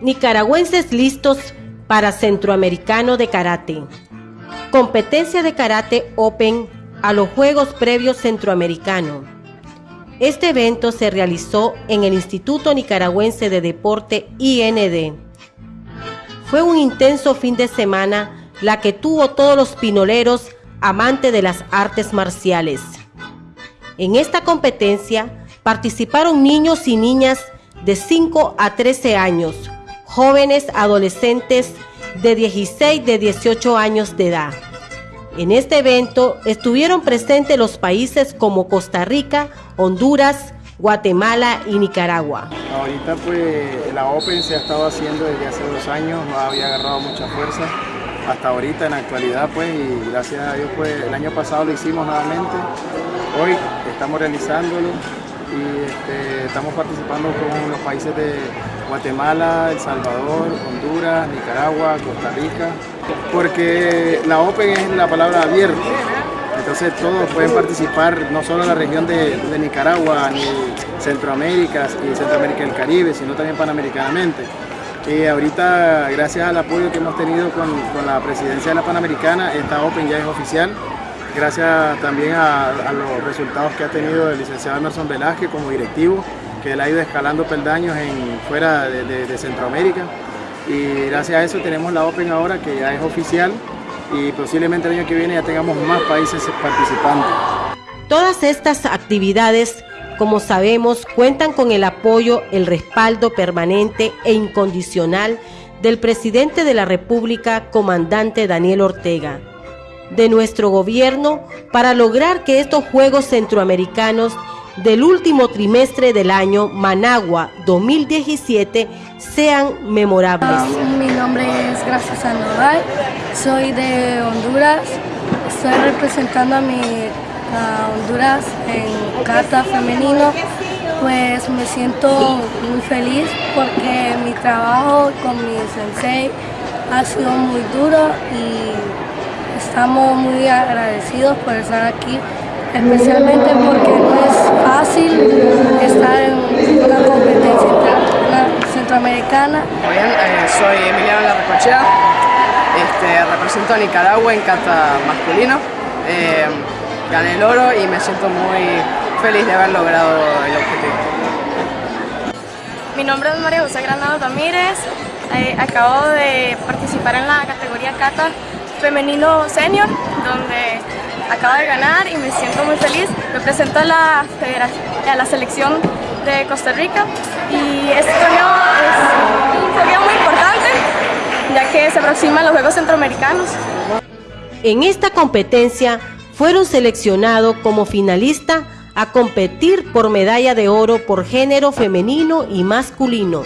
Nicaragüenses listos para Centroamericano de Karate. Competencia de Karate Open a los Juegos Previos Centroamericano. Este evento se realizó en el Instituto Nicaragüense de Deporte IND. Fue un intenso fin de semana la que tuvo todos los pinoleros amantes de las artes marciales. En esta competencia participaron niños y niñas de 5 a 13 años, jóvenes adolescentes de 16 de 18 años de edad. En este evento estuvieron presentes los países como Costa Rica, Honduras, Guatemala y Nicaragua. Ahorita pues la Open se ha estado haciendo desde hace dos años, había agarrado mucha fuerza hasta ahorita en la actualidad pues y gracias a Dios pues el año pasado lo hicimos nuevamente, hoy estamos realizándolo y este, estamos participando con los países de Guatemala, El Salvador, Honduras, Nicaragua, Costa Rica, porque la Open es la palabra abierta, entonces todos pueden participar, no solo en la región de, Nicaragua, ni Centroamérica y Centroamérica del Caribe, sino también panamericanamente. Y ahorita, gracias al apoyo que hemos tenido con, con la presidencia de la Panamericana, esta Open ya es oficial gracias también a, los resultados que ha tenido el licenciado Emerson Velázquez como directivo, que él ha ido escalando peldaños en, fuera de, Centroamérica. Y gracias a eso tenemos la Open ahora que ya es oficial y posiblemente el año que viene ya tengamos más países participando. Todas estas actividades, como sabemos, cuentan con el apoyo, el respaldo permanente e incondicional del presidente de la República, comandante Daniel Ortega de nuestro gobierno para lograr que estos Juegos Centroamericanos del último trimestre del año Managua 2017 sean memorables. Mi nombre es Gracia Sandoval, soy de Honduras, estoy representando a mi Honduras en kata femenino, pues me siento muy feliz porque mi trabajo con mi sensei ha sido muy duro y Estamos muy agradecidos por estar aquí, especialmente porque no es fácil estar en una competencia centroamericana. Muy bien, eh, soy Emiliano Larracochea, este, represento a Nicaragua en kata masculino. Eh, gané el oro y me siento muy feliz de haber logrado el objetivo. Mi nombre es María José Granado Ramírez, eh, acabo de participar en la categoría kata femenino senior, donde acabo de ganar y me siento muy feliz. Represento a la, a la selección de Costa Rica y este torneo es un torneo muy importante, ya que se aproximan los Juegos Centroamericanos. En esta competencia fueron seleccionados como finalista a competir por medalla de oro por género femenino y masculino.